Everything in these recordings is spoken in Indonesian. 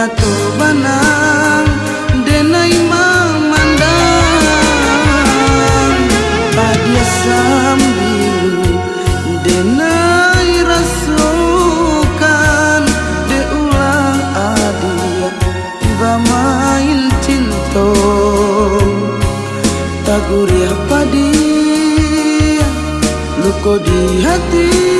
nya tu banang denai memandang badia sambi denai rasukan de ulang adia tiba main cinto. Taguriah padi luko di hati.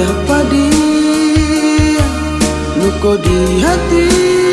taguri apa dia nuko di hati